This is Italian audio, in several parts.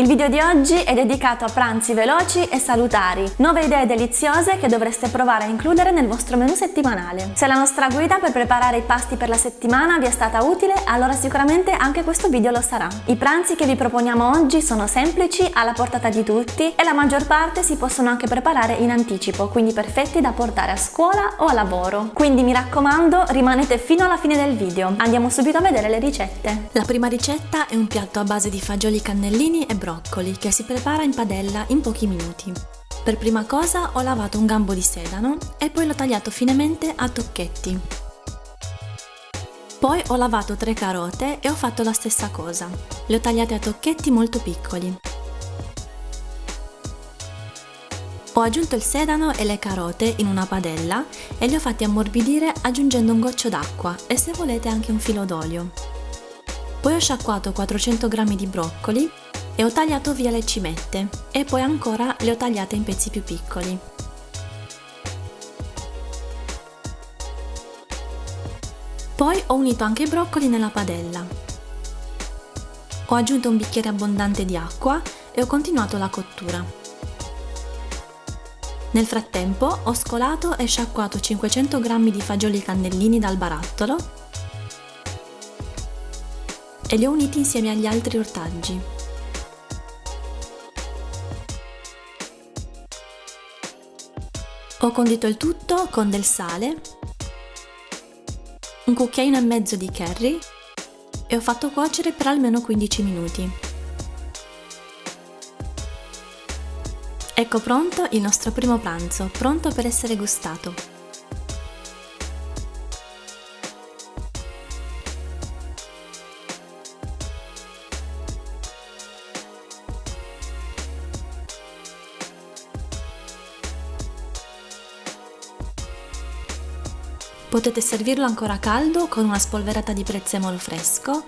Il video di oggi è dedicato a pranzi veloci e salutari, nuove idee deliziose che dovreste provare a includere nel vostro menù settimanale. Se la nostra guida per preparare i pasti per la settimana vi è stata utile, allora sicuramente anche questo video lo sarà. I pranzi che vi proponiamo oggi sono semplici, alla portata di tutti e la maggior parte si possono anche preparare in anticipo, quindi perfetti da portare a scuola o a lavoro. Quindi mi raccomando, rimanete fino alla fine del video. Andiamo subito a vedere le ricette. La prima ricetta è un piatto a base di fagioli cannellini e broccoli che si prepara in padella in pochi minuti. Per prima cosa ho lavato un gambo di sedano e poi l'ho tagliato finemente a tocchetti. Poi ho lavato tre carote e ho fatto la stessa cosa. Le ho tagliate a tocchetti molto piccoli. Ho aggiunto il sedano e le carote in una padella e li ho fatti ammorbidire aggiungendo un goccio d'acqua e se volete anche un filo d'olio. Poi ho sciacquato 400 g di broccoli e ho tagliato via le cimette e poi ancora le ho tagliate in pezzi più piccoli. Poi ho unito anche i broccoli nella padella. Ho aggiunto un bicchiere abbondante di acqua e ho continuato la cottura. Nel frattempo ho scolato e sciacquato 500 g di fagioli cannellini dal barattolo e li ho uniti insieme agli altri ortaggi. Ho condito il tutto con del sale, un cucchiaino e mezzo di curry e ho fatto cuocere per almeno 15 minuti. Ecco pronto il nostro primo pranzo, pronto per essere gustato. Potete servirlo ancora caldo con una spolverata di prezzemolo fresco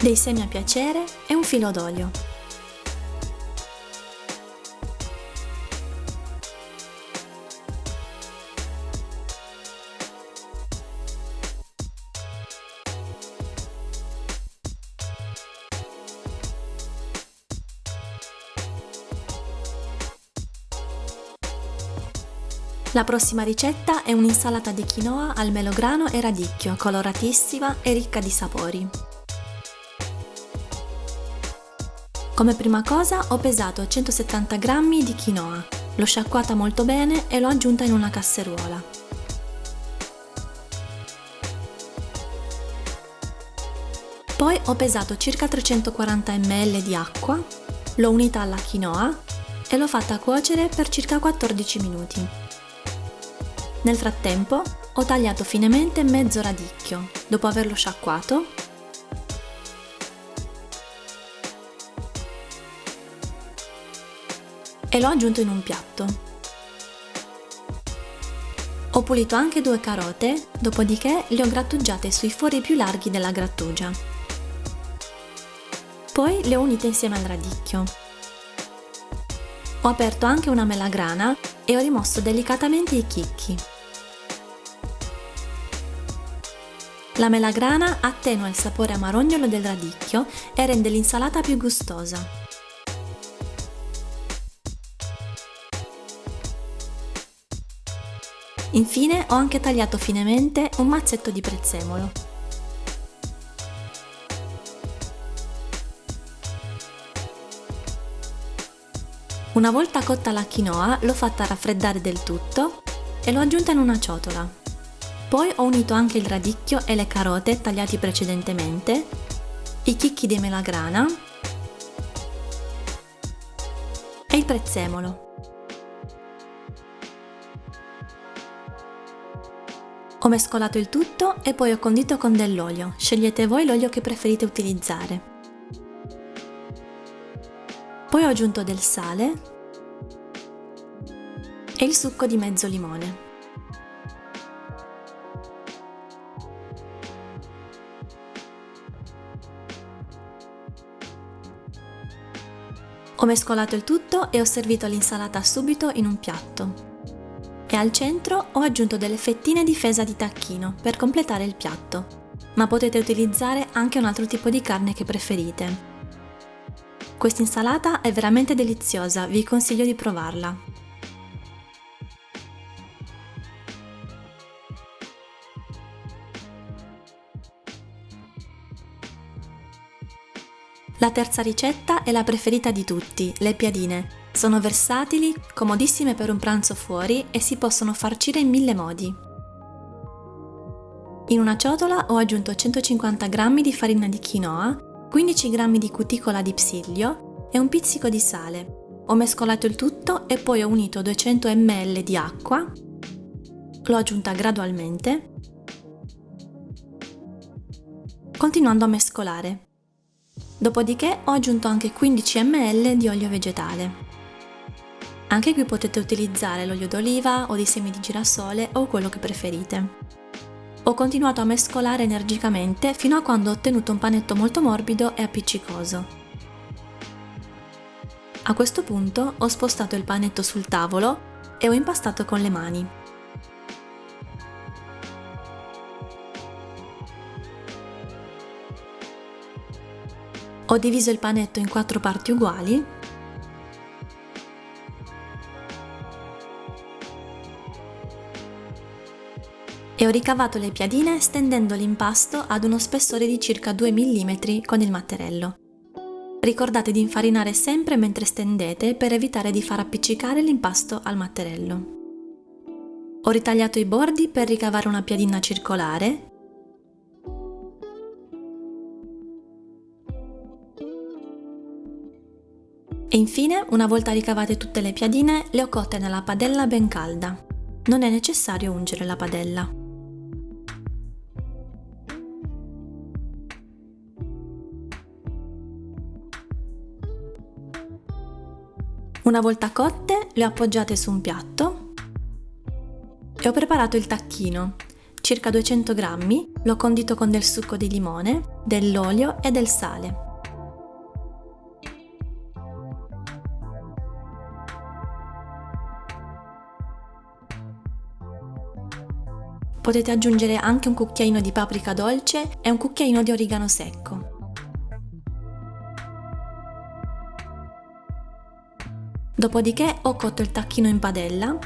dei semi a piacere e un filo d'olio. La prossima ricetta è un'insalata di quinoa al melograno e radicchio, coloratissima e ricca di sapori. Come prima cosa ho pesato 170 g di quinoa, l'ho sciacquata molto bene e l'ho aggiunta in una casseruola. Poi ho pesato circa 340 ml di acqua, l'ho unita alla quinoa e l'ho fatta cuocere per circa 14 minuti. Nel frattempo ho tagliato finemente mezzo radicchio, dopo averlo sciacquato e l'ho aggiunto in un piatto. Ho pulito anche due carote, dopodiché le ho grattugiate sui fori più larghi della grattugia. Poi le ho unite insieme al radicchio. Ho aperto anche una melagrana e ho rimosso delicatamente i chicchi. La melagrana attenua il sapore amarognolo del radicchio e rende l'insalata più gustosa. Infine ho anche tagliato finemente un mazzetto di prezzemolo. Una volta cotta la quinoa l'ho fatta raffreddare del tutto e l'ho aggiunta in una ciotola. Poi ho unito anche il radicchio e le carote tagliati precedentemente, i chicchi di melagrana e il prezzemolo. Ho mescolato il tutto e poi ho condito con dell'olio, scegliete voi l'olio che preferite utilizzare. Ho aggiunto del sale e il succo di mezzo limone. Ho mescolato il tutto e ho servito l'insalata subito in un piatto. E al centro ho aggiunto delle fettine di fesa di tacchino per completare il piatto, ma potete utilizzare anche un altro tipo di carne che preferite. Questa insalata è veramente deliziosa, vi consiglio di provarla. La terza ricetta è la preferita di tutti, le piadine. Sono versatili, comodissime per un pranzo fuori e si possono farcire in mille modi. In una ciotola ho aggiunto 150 g di farina di quinoa, 15 g di cuticola di psiglio e un pizzico di sale. Ho mescolato il tutto e poi ho unito 200 ml di acqua, l'ho aggiunta gradualmente, continuando a mescolare. Dopodiché ho aggiunto anche 15 ml di olio vegetale. Anche qui potete utilizzare l'olio d'oliva o di semi di girasole o quello che preferite. Ho continuato a mescolare energicamente fino a quando ho ottenuto un panetto molto morbido e appiccicoso. A questo punto ho spostato il panetto sul tavolo e ho impastato con le mani. Ho diviso il panetto in quattro parti uguali ho ricavato le piadine stendendo l'impasto ad uno spessore di circa 2 mm con il matterello. Ricordate di infarinare sempre mentre stendete per evitare di far appiccicare l'impasto al matterello. Ho ritagliato i bordi per ricavare una piadina circolare E infine, una volta ricavate tutte le piadine, le ho cotte nella padella ben calda. Non è necessario ungere la padella. Una volta cotte, le ho appoggiate su un piatto e ho preparato il tacchino. Circa 200 grammi, l'ho condito con del succo di limone, dell'olio e del sale. Potete aggiungere anche un cucchiaino di paprika dolce e un cucchiaino di origano secco. Dopodiché ho cotto il tacchino in padella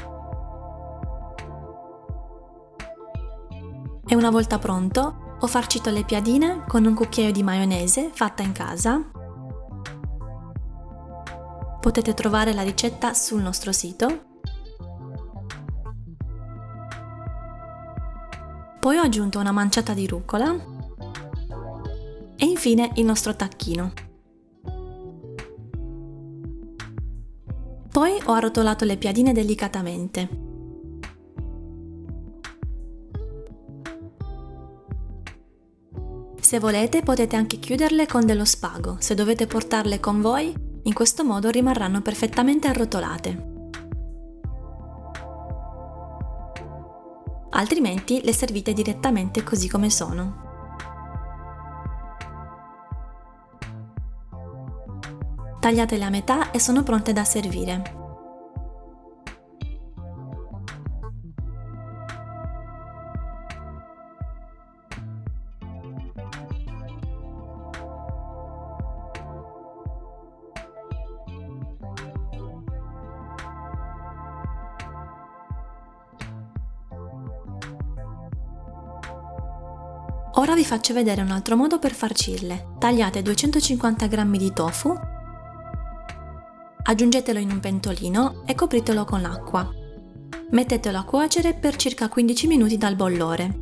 e una volta pronto ho farcito le piadine con un cucchiaio di maionese fatta in casa. Potete trovare la ricetta sul nostro sito Poi ho aggiunto una manciata di rucola e infine il nostro tacchino. Poi ho arrotolato le piadine delicatamente. Se volete potete anche chiuderle con dello spago, se dovete portarle con voi, in questo modo rimarranno perfettamente arrotolate. altrimenti le servite direttamente così come sono. Tagliatele a metà e sono pronte da servire. Ora vi faccio vedere un altro modo per farcirle. Tagliate 250 g di tofu, aggiungetelo in un pentolino e copritelo con l'acqua. Mettetelo a cuocere per circa 15 minuti dal bollore.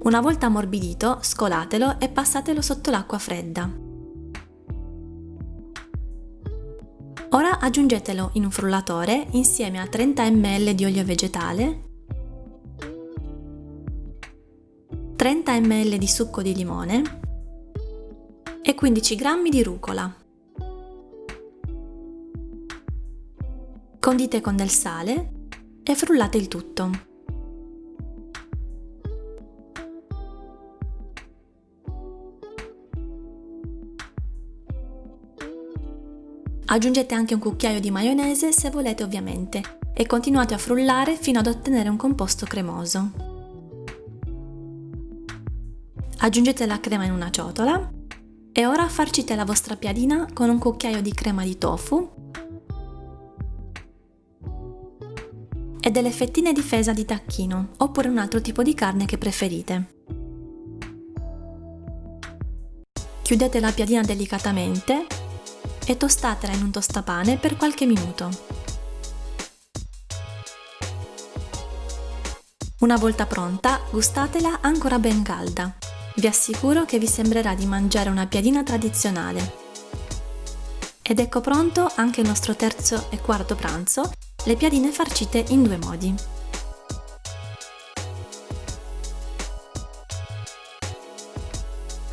Una volta ammorbidito, scolatelo e passatelo sotto l'acqua fredda. Ora aggiungetelo in un frullatore insieme a 30 ml di olio vegetale 30 ml di succo di limone e 15 g di rucola. Condite con del sale e frullate il tutto. Aggiungete anche un cucchiaio di maionese se volete ovviamente e continuate a frullare fino ad ottenere un composto cremoso. Aggiungete la crema in una ciotola e ora farcite la vostra piadina con un cucchiaio di crema di tofu e delle fettine di fesa di tacchino oppure un altro tipo di carne che preferite. Chiudete la piadina delicatamente e tostatela in un tostapane per qualche minuto. Una volta pronta, gustatela ancora ben calda. Vi assicuro che vi sembrerà di mangiare una piadina tradizionale. Ed ecco pronto anche il nostro terzo e quarto pranzo, le piadine farcite in due modi.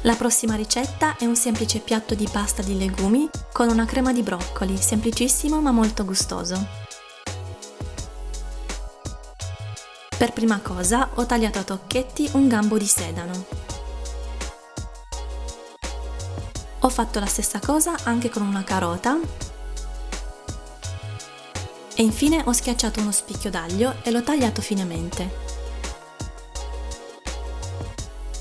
La prossima ricetta è un semplice piatto di pasta di legumi con una crema di broccoli, semplicissimo ma molto gustoso. Per prima cosa ho tagliato a tocchetti un gambo di sedano. Ho fatto la stessa cosa anche con una carota e infine ho schiacciato uno spicchio d'aglio e l'ho tagliato finemente.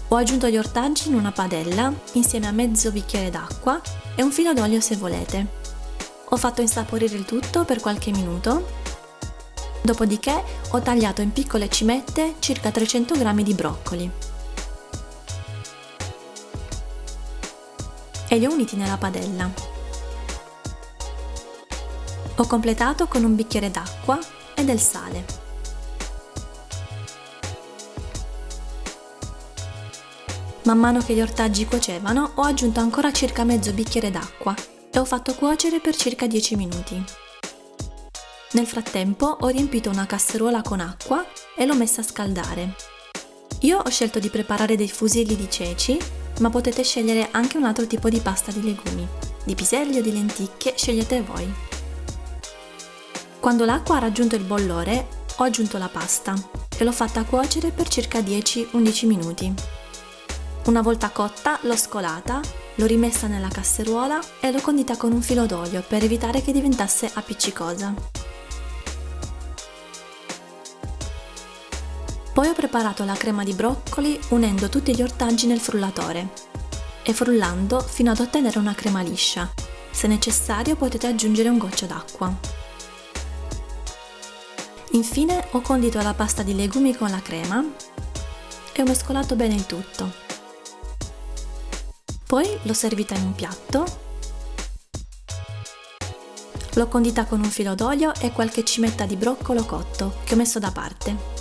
Ho aggiunto gli ortaggi in una padella insieme a mezzo bicchiere d'acqua e un filo d'olio se volete. Ho fatto insaporire il tutto per qualche minuto, dopodiché ho tagliato in piccole cimette circa 300 g di broccoli. e li ho uniti nella padella. Ho completato con un bicchiere d'acqua e del sale. Man mano che gli ortaggi cuocevano ho aggiunto ancora circa mezzo bicchiere d'acqua e ho fatto cuocere per circa 10 minuti. Nel frattempo ho riempito una casseruola con acqua e l'ho messa a scaldare. Io ho scelto di preparare dei fusilli di ceci ma potete scegliere anche un altro tipo di pasta di legumi. Di piselli o di lenticchie, scegliete voi. Quando l'acqua ha raggiunto il bollore, ho aggiunto la pasta e l'ho fatta cuocere per circa 10-11 minuti. Una volta cotta, l'ho scolata, l'ho rimessa nella casseruola e l'ho condita con un filo d'olio per evitare che diventasse appiccicosa. Poi ho preparato la crema di broccoli unendo tutti gli ortaggi nel frullatore e frullando fino ad ottenere una crema liscia. Se necessario potete aggiungere un goccio d'acqua. Infine ho condito la pasta di legumi con la crema e ho mescolato bene il tutto. Poi l'ho servita in un piatto, l'ho condita con un filo d'olio e qualche cimetta di broccolo cotto che ho messo da parte.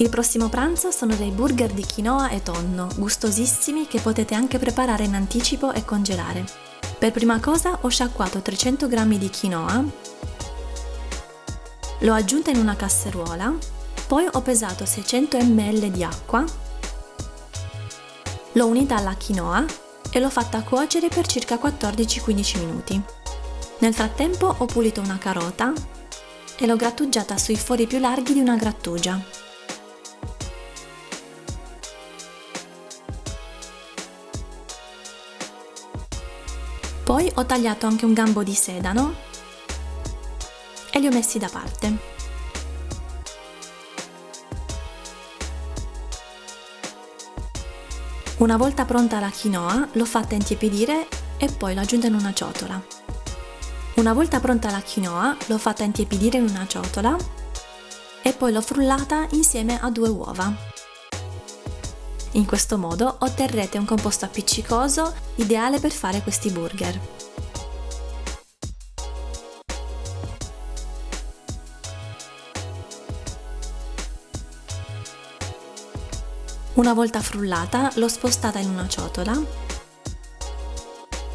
Il prossimo pranzo sono dei burger di quinoa e tonno, gustosissimi che potete anche preparare in anticipo e congelare. Per prima cosa ho sciacquato 300 g di quinoa, l'ho aggiunta in una casseruola, poi ho pesato 600 ml di acqua, l'ho unita alla quinoa e l'ho fatta cuocere per circa 14-15 minuti. Nel frattempo ho pulito una carota e l'ho grattugiata sui fori più larghi di una grattugia. Poi ho tagliato anche un gambo di sedano e li ho messi da parte. Una volta pronta la quinoa, l'ho fatta intiepidire e poi l'ho aggiunta in una ciotola. Una volta pronta la quinoa, l'ho fatta intiepidire in una ciotola e poi l'ho frullata insieme a due uova. In questo modo otterrete un composto appiccicoso ideale per fare questi burger. Una volta frullata l'ho spostata in una ciotola,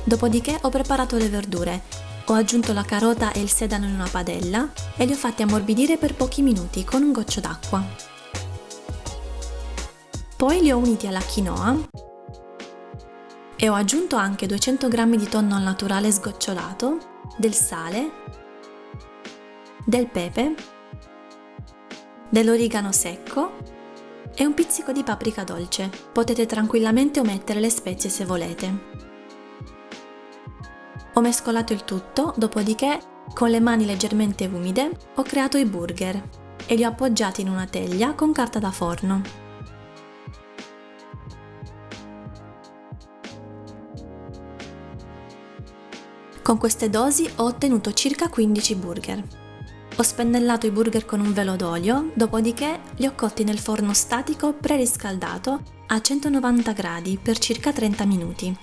dopodiché ho preparato le verdure, ho aggiunto la carota e il sedano in una padella e li ho fatti ammorbidire per pochi minuti con un goccio d'acqua. Poi li ho uniti alla quinoa e ho aggiunto anche 200 g di tonno al naturale sgocciolato, del sale, del pepe, dell'origano secco e un pizzico di paprika dolce. Potete tranquillamente omettere le spezie se volete. Ho mescolato il tutto, dopodiché, con le mani leggermente umide, ho creato i burger e li ho appoggiati in una teglia con carta da forno. Con queste dosi ho ottenuto circa 15 burger. Ho spennellato i burger con un velo d'olio, dopodiché li ho cotti nel forno statico preriscaldato a 190 gradi per circa 30 minuti.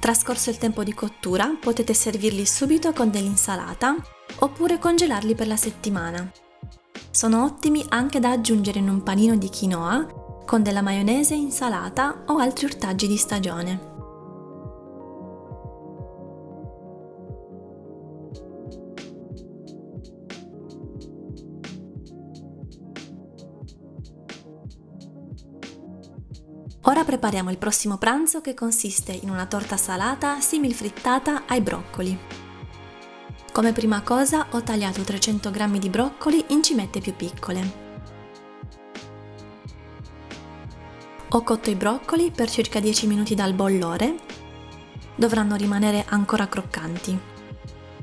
Trascorso il tempo di cottura, potete servirli subito con dell'insalata oppure congelarli per la settimana. Sono ottimi anche da aggiungere in un panino di quinoa con della maionese, insalata o altri ortaggi di stagione. Ora prepariamo il prossimo pranzo che consiste in una torta salata simil frittata ai broccoli. Come prima cosa ho tagliato 300 g di broccoli in cimette più piccole. Ho cotto i broccoli per circa 10 minuti dal bollore. Dovranno rimanere ancora croccanti.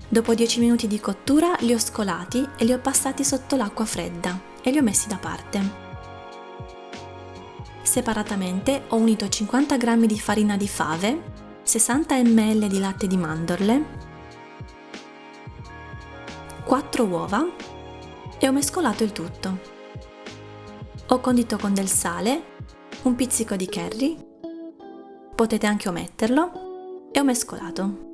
Dopo 10 minuti di cottura li ho scolati e li ho passati sotto l'acqua fredda e li ho messi da parte. Separatamente ho unito 50 g di farina di fave, 60 ml di latte di mandorle, 4 uova e ho mescolato il tutto. Ho condito con del sale, un pizzico di curry, potete anche ometterlo, e ho mescolato.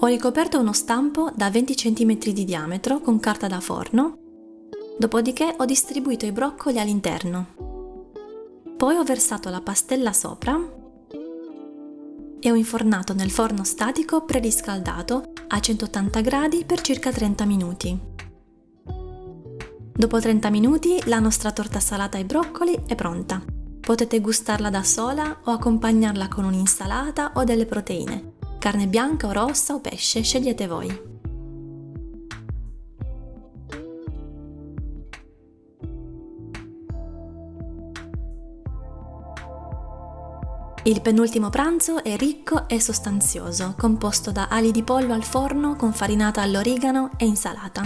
Ho ricoperto uno stampo da 20 cm di diametro con carta da forno Dopodiché ho distribuito i broccoli all'interno. Poi ho versato la pastella sopra e ho infornato nel forno statico preriscaldato a 180 gradi per circa 30 minuti. Dopo 30 minuti la nostra torta salata ai broccoli è pronta. Potete gustarla da sola o accompagnarla con un'insalata o delle proteine, carne bianca o rossa o pesce, scegliete voi. Il penultimo pranzo è ricco e sostanzioso, composto da ali di pollo al forno con farinata all'origano e insalata.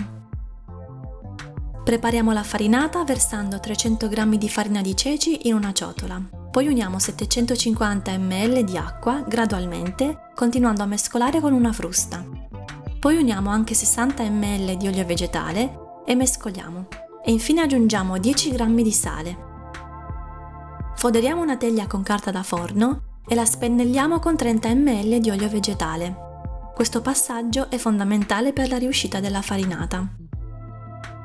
Prepariamo la farinata versando 300 g di farina di ceci in una ciotola. Poi uniamo 750 ml di acqua gradualmente, continuando a mescolare con una frusta. Poi uniamo anche 60 ml di olio vegetale e mescoliamo. E infine aggiungiamo 10 g di sale. Foderiamo una teglia con carta da forno e la spennelliamo con 30 ml di olio vegetale. Questo passaggio è fondamentale per la riuscita della farinata.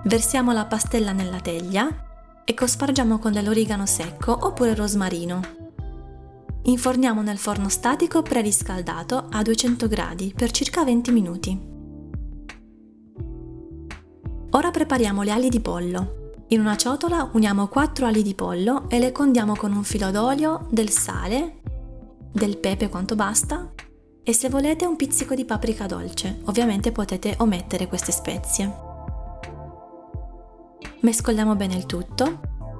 Versiamo la pastella nella teglia e cospargiamo con dell'origano secco oppure rosmarino. Inforniamo nel forno statico preriscaldato a 200 gradi per circa 20 minuti. Ora prepariamo le ali di pollo. In una ciotola uniamo 4 ali di pollo e le condiamo con un filo d'olio, del sale, del pepe quanto basta e se volete un pizzico di paprika dolce, ovviamente potete omettere queste spezie. Mescoliamo bene il tutto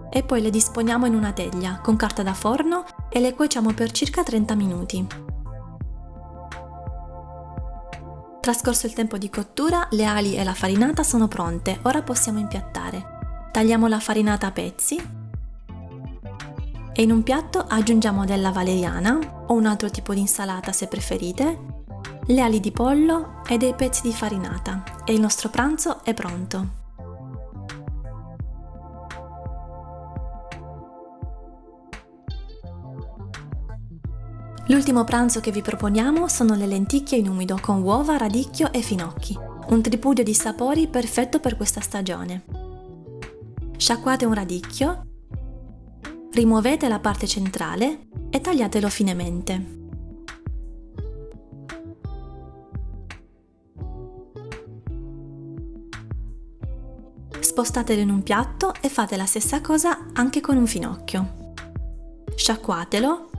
e poi le disponiamo in una teglia con carta da forno e le cuociamo per circa 30 minuti. Trascorso il tempo di cottura, le ali e la farinata sono pronte, ora possiamo impiattare. Tagliamo la farinata a pezzi e in un piatto aggiungiamo della valeriana o un altro tipo di insalata se preferite, le ali di pollo e dei pezzi di farinata e il nostro pranzo è pronto. L'ultimo pranzo che vi proponiamo sono le lenticchie in umido con uova, radicchio e finocchi, un tripudio di sapori perfetto per questa stagione. Sciacquate un radicchio, rimuovete la parte centrale e tagliatelo finemente. Spostatelo in un piatto e fate la stessa cosa anche con un finocchio. Sciacquatelo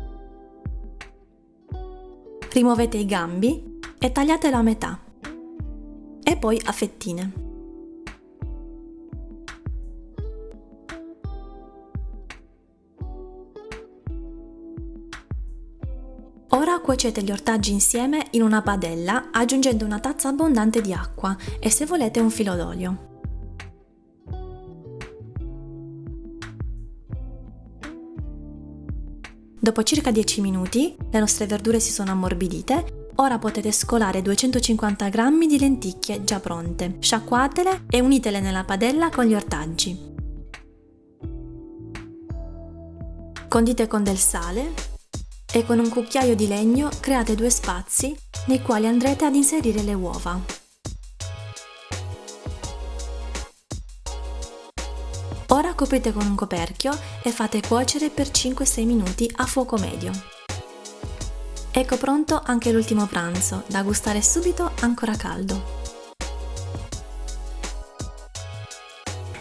Rimuovete i gambi e tagliatelo a metà e poi a fettine. Ora cuocete gli ortaggi insieme in una padella aggiungendo una tazza abbondante di acqua e se volete un filo d'olio. Dopo circa 10 minuti le nostre verdure si sono ammorbidite, ora potete scolare 250 g di lenticchie già pronte, sciacquatele e unitele nella padella con gli ortaggi. Condite con del sale e con un cucchiaio di legno create due spazi nei quali andrete ad inserire le uova. Ora coprite con un coperchio e fate cuocere per 5-6 minuti a fuoco medio. Ecco pronto anche l'ultimo pranzo, da gustare subito ancora caldo.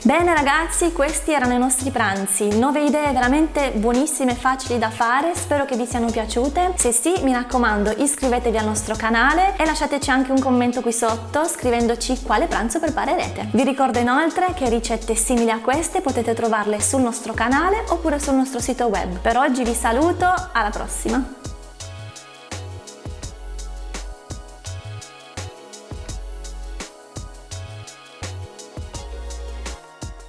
Bene ragazzi, questi erano i nostri pranzi, 9 idee veramente buonissime e facili da fare, spero che vi siano piaciute. Se sì, mi raccomando, iscrivetevi al nostro canale e lasciateci anche un commento qui sotto scrivendoci quale pranzo preparerete. Vi ricordo inoltre che ricette simili a queste potete trovarle sul nostro canale oppure sul nostro sito web. Per oggi vi saluto, alla prossima!